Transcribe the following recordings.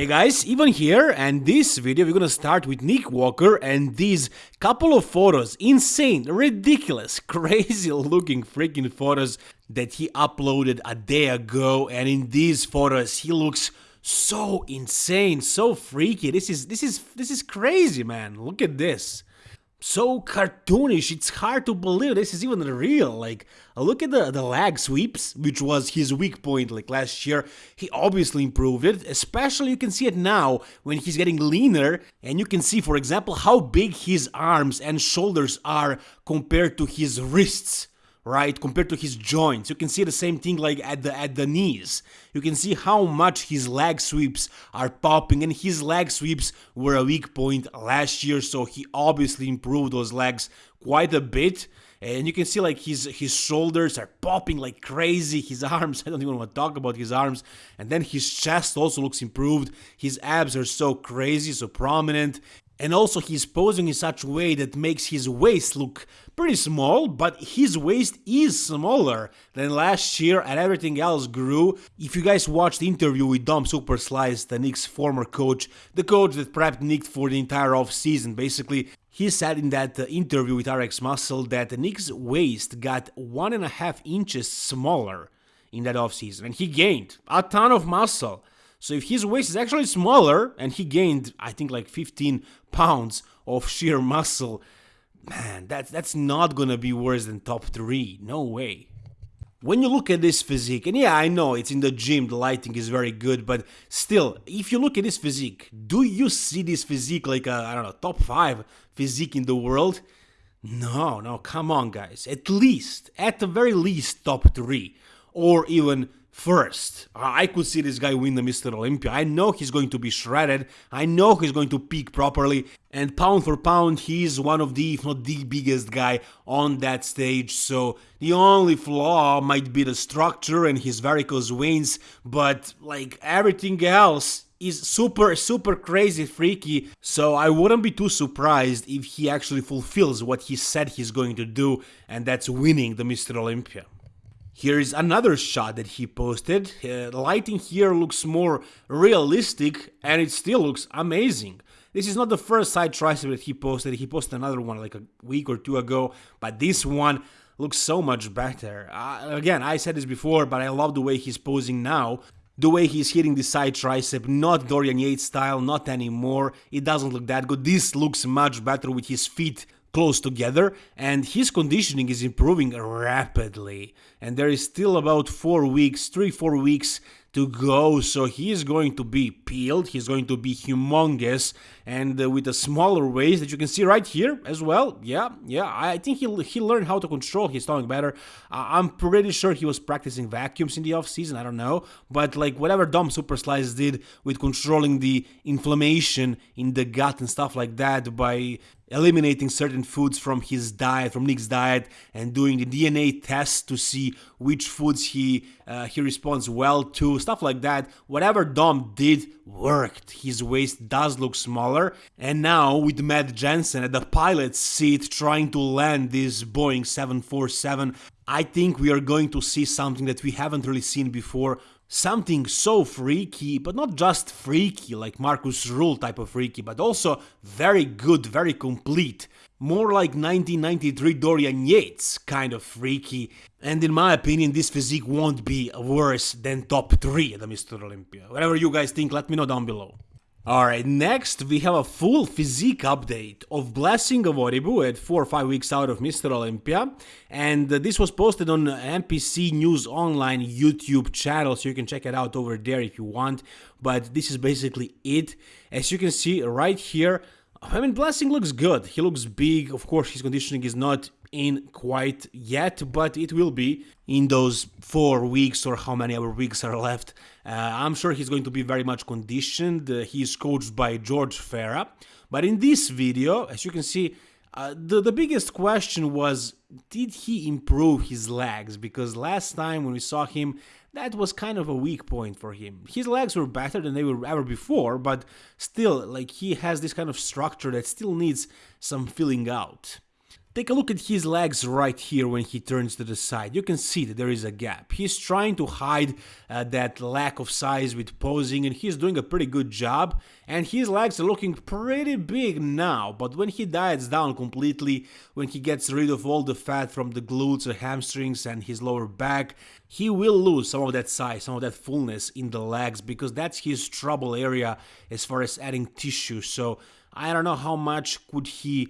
Hey guys, Ivan here, and this video we're gonna start with Nick Walker and these couple of photos, insane, ridiculous, crazy looking freaking photos that he uploaded a day ago and in these photos he looks so insane, so freaky. This is this is this is crazy, man. Look at this so cartoonish. It's hard to believe this is even real. Like, uh, look at the, the leg sweeps, which was his weak point like last year. He obviously improved it, especially you can see it now when he's getting leaner. And you can see, for example, how big his arms and shoulders are compared to his wrists right compared to his joints. You can see the same thing like at the at the knees. You can see how much his leg sweeps are popping and his leg sweeps were a weak point last year so he obviously improved those legs quite a bit. And you can see like his his shoulders are popping like crazy his arms i don't even want to talk about his arms. And then his chest also looks improved. His abs are so crazy so prominent and also he's posing in such a way that makes his waist look pretty small, but his waist is smaller than last year and everything else grew. If you guys watched the interview with Dom Superslice, the Nick's former coach, the coach that prepped Nick for the entire off season, basically, he said in that uh, interview with RX Muscle that Nick's waist got one and a half inches smaller in that off season, and he gained a ton of muscle. So if his waist is actually smaller and he gained, I think, like 15 pounds of sheer muscle, man, that's that's not gonna be worse than top three. No way. When you look at this physique, and yeah, I know it's in the gym, the lighting is very good, but still, if you look at this physique, do you see this physique like a, I don't know, top five physique in the world? No, no, come on, guys. At least, at the very least, top three, or even first. I could see this guy win the Mr. Olympia. I know he's going to be shredded. I know he's going to peak properly. And pound for pound, he's one of the, if not the biggest guy on that stage. So the only flaw might be the structure and his varicose veins. But like everything else, is super super crazy freaky so i wouldn't be too surprised if he actually fulfills what he said he's going to do and that's winning the mr olympia Here's another shot that he posted. Uh, lighting here looks more realistic and it still looks amazing. This is not the first side tricep that he posted. He posted another one like a week or two ago, but this one looks so much better. Uh, again, I said this before, but I love the way he's posing now. The way he's hitting the side tricep, not Dorian Yates style, not anymore. It doesn't look that good. This looks much better with his feet close together and his conditioning is improving rapidly. And there is still about 4 weeks 3 4 weeks to go so he is going to be peeled he's going to be humongous and uh, with a smaller waist that you can see right here as well. Yeah yeah i think he, he learned how to control his stomach better. Uh, i'm pretty sure he was practicing vacuums in the off season i don't know but like whatever Dom Superslice did with controlling the inflammation in the gut and stuff like that by eliminating certain foods from his diet, from Nick's diet, and doing the DNA test to see which foods he uh, he responds well to, stuff like that. Whatever Dom did worked. His waist does look smaller, and now with Matt Jansen at the pilot's seat trying to land this Boeing 747, I think we are going to see something that we haven't really seen before something so freaky, but not just freaky like Markus Ruhl type of freaky, but also very good, very complete. More like 1993 Dorian Yates kind of freaky, and in my opinion this physique won't be worse than top 3 at the Mr. Olympia. Whatever you guys think, let me know down below. Alright, next we have a full physique update of Blessing Awodibu at 4 or 5 weeks out of Mr. Olympia and uh, this was posted on NPC News Online YouTube channel so you can check it out over there if you want but this is basically it. As you can see right here, I mean Blessing looks good, he looks big, of course his conditioning is not in quite yet, but it will be in those four weeks or how many other weeks are left. Uh, I'm sure he's going to be very much conditioned. Uh, he's coached by George Farah. But in this video, as you can see, uh, the, the biggest question was did he improve his legs? Because last time when we saw him, that was kind of a weak point for him. His legs were better than they were ever before, but still, like he has this kind of structure that still needs some filling out. Take a look at his legs right here when he turns to the side. You can see that there is a gap. He's trying to hide uh, that lack of size with posing and he's doing a pretty good job. And his legs are looking pretty big now, but when he diets down completely, when he gets rid of all the fat from the glutes or hamstrings and his lower back, he will lose some of that size, some of that fullness in the legs because that's his trouble area as far as adding tissue. So I don't know how much could he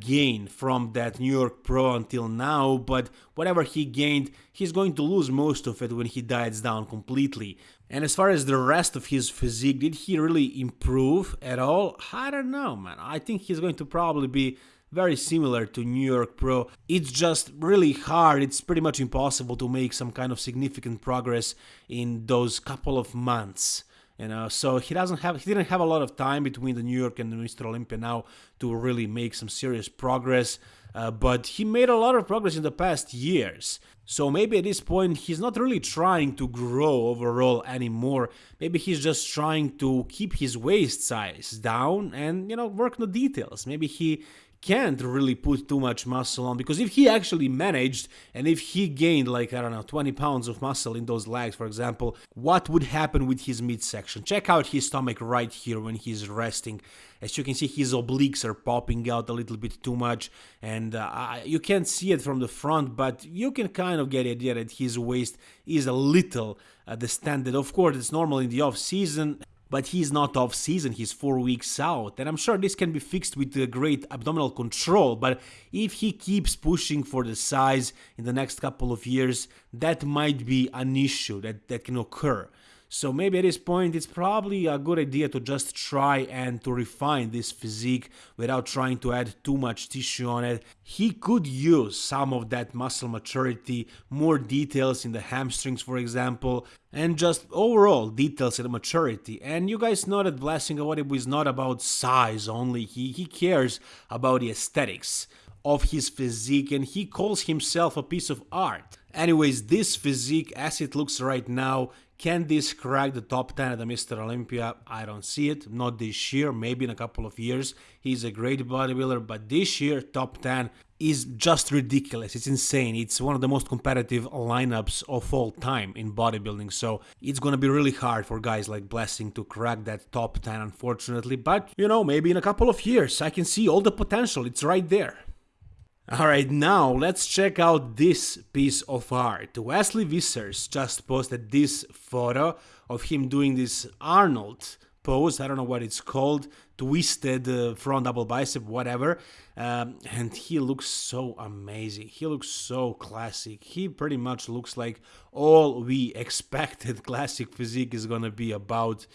gain from that New York Pro until now, but whatever he gained, he's going to lose most of it when he diets down completely. And as far as the rest of his physique, did he really improve at all? I don't know, man. I think he's going to probably be very similar to New York Pro. It's just really hard, it's pretty much impossible to make some kind of significant progress in those couple of months you know so he doesn't have he didn't have a lot of time between the new york and the mr olympia now to really make some serious progress uh, but he made a lot of progress in the past years so maybe at this point he's not really trying to grow overall anymore. Maybe he's just trying to keep his waist size down and you know work the details. Maybe he can't really put too much muscle on because if he actually managed and if he gained like I don't know 20 pounds of muscle in those legs for example what would happen with his midsection? Check out his stomach right here when he's resting. As you can see his obliques are popping out a little bit too much and uh, you can't see it from the front but you can kind of get the idea that his waist is a little uh, distended. Of course it's normal in the off season but he's not off season, he's 4 weeks out, and I'm sure this can be fixed with great abdominal control, but if he keeps pushing for the size in the next couple of years, that might be an issue that, that can occur. So maybe at this point it's probably a good idea to just try and to refine this physique without trying to add too much tissue on it. He could use some of that muscle maturity, more details in the hamstrings for example, and just overall details and maturity. And you guys know that Blessing Awodibu is not about size only, he, he cares about the aesthetics of his physique and he calls himself a piece of art. Anyways, this physique as it looks right now can this crack the top 10 at the Mr. Olympia? I don't see it. Not this year, maybe in a couple of years. He's a great bodybuilder, but this year, top 10 is just ridiculous. It's insane. It's one of the most competitive lineups of all time in bodybuilding. So it's gonna be really hard for guys like Blessing to crack that top 10, unfortunately. But, you know, maybe in a couple of years, I can see all the potential. It's right there. Alright, now let's check out this piece of art. Wesley Vissers just posted this photo of him doing this Arnold pose, I don't know what it's called, twisted uh, front double bicep, whatever, um, and he looks so amazing. He looks so classic. He pretty much looks like all we expected classic physique is gonna be about.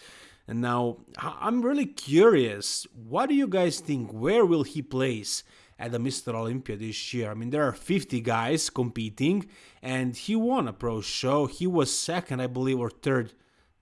And now, I'm really curious, what do you guys think? Where will he place? At the Mr. Olympia this year. I mean, there are 50 guys competing, and he won a pro show. He was second, I believe, or third.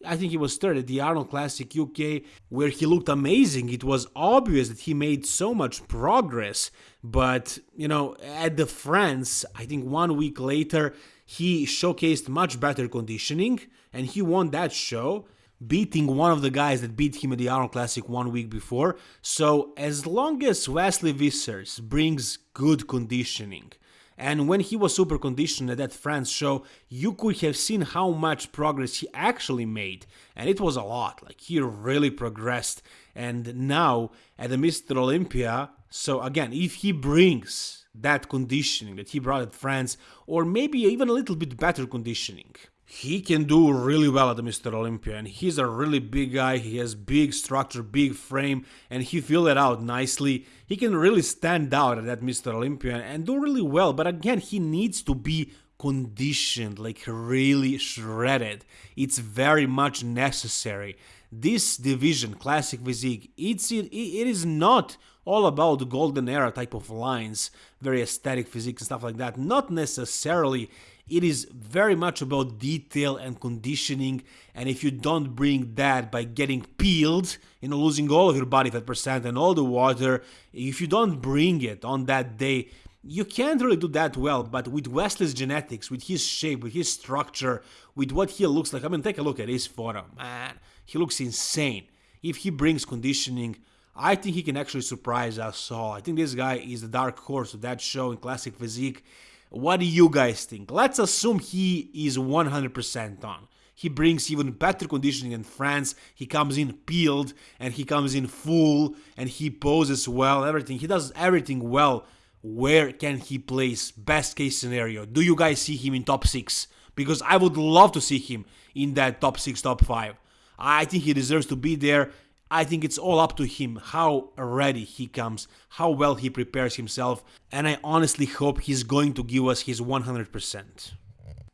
I think he was third at the Arnold Classic UK, where he looked amazing. It was obvious that he made so much progress. But, you know, at the France, I think one week later, he showcased much better conditioning, and he won that show beating one of the guys that beat him at the Arnold Classic one week before. So as long as Wesley Vissers brings good conditioning, and when he was super conditioned at that France show, you could have seen how much progress he actually made. And it was a lot, like he really progressed. And now at the Mr. Olympia, so again, if he brings that conditioning that he brought at France, or maybe even a little bit better conditioning, he can do really well at the Mr. Olympia and he's a really big guy he has big structure big frame and he filled it out nicely he can really stand out at that Mr. Olympia and do really well but again he needs to be conditioned like really shredded it's very much necessary this division classic physique it's it, it is not all about golden era type of lines very aesthetic physique and stuff like that not necessarily it is very much about detail and conditioning, and if you don't bring that by getting peeled, you know, losing all of your body fat percent and all the water, if you don't bring it on that day, you can't really do that well, but with Wesley's genetics, with his shape, with his structure, with what he looks like, I mean, take a look at his photo, man, he looks insane. If he brings conditioning, I think he can actually surprise us all. I think this guy is the dark horse of that show in Classic Physique. What do you guys think? Let's assume he is 100% on. He brings even better conditioning than France. He comes in peeled and he comes in full and he poses well, everything. He does everything well. Where can he place? Best case scenario. Do you guys see him in top 6? Because I would love to see him in that top 6, top 5. I think he deserves to be there. I think it's all up to him how ready he comes, how well he prepares himself, and I honestly hope he's going to give us his 100%.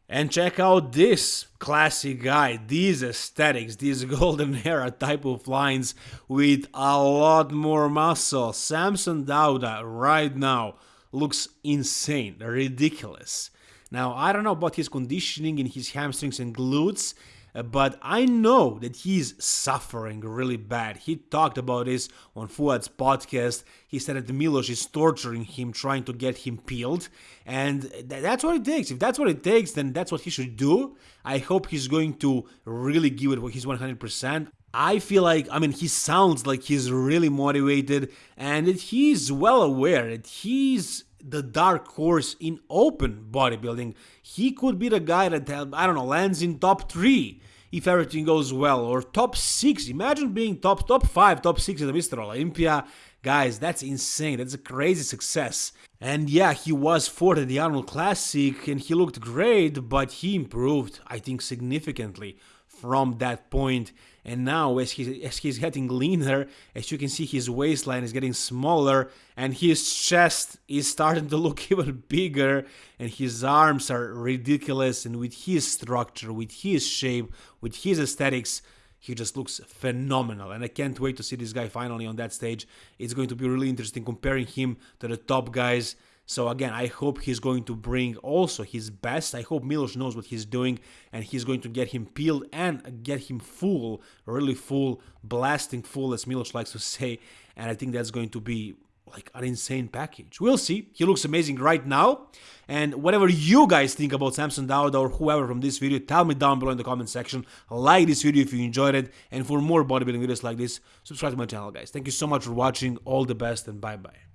And check out this classic guy, these aesthetics, these golden era type of lines with a lot more muscle. Samson Dauda right now looks insane, ridiculous. Now, I don't know about his conditioning in his hamstrings and glutes, Uh, but I know that he's suffering really bad. He talked about this on Fouad's podcast. He said that Milos is torturing him, trying to get him peeled, and that's what it takes. If that's what it takes, then that's what he should do. I hope he's going to really give it his 100%. I feel like, I mean, he sounds like he's really motivated and that he's well aware that he's the dark horse in open bodybuilding. He could be the guy that, uh, I don't know, lands in top three if everything goes well, or top six. Imagine being top top five, top six the Mr. Olympia. Guys, that's insane. That's a crazy success. And yeah, he was fourth at the Arnold Classic and he looked great, but he improved, I think, significantly from that point. And now, as, he, as he's getting leaner, as you can see, his waistline is getting smaller and his chest is starting to look even bigger and his arms are ridiculous. And with his structure, with his shape, with his aesthetics, he just looks phenomenal and I can't wait to see this guy finally on that stage. It's going to be really interesting comparing him to the top guys so again, I hope he's going to bring also his best. I hope Milos knows what he's doing and he's going to get him peeled and get him full, really full, blasting full, as Milos likes to say. And I think that's going to be like an insane package. We'll see. He looks amazing right now. And whatever you guys think about Samson Dauda or whoever from this video, tell me down below in the comment section. Like this video if you enjoyed it. And for more bodybuilding videos like this, subscribe to my channel, guys. Thank you so much for watching. All the best and bye-bye.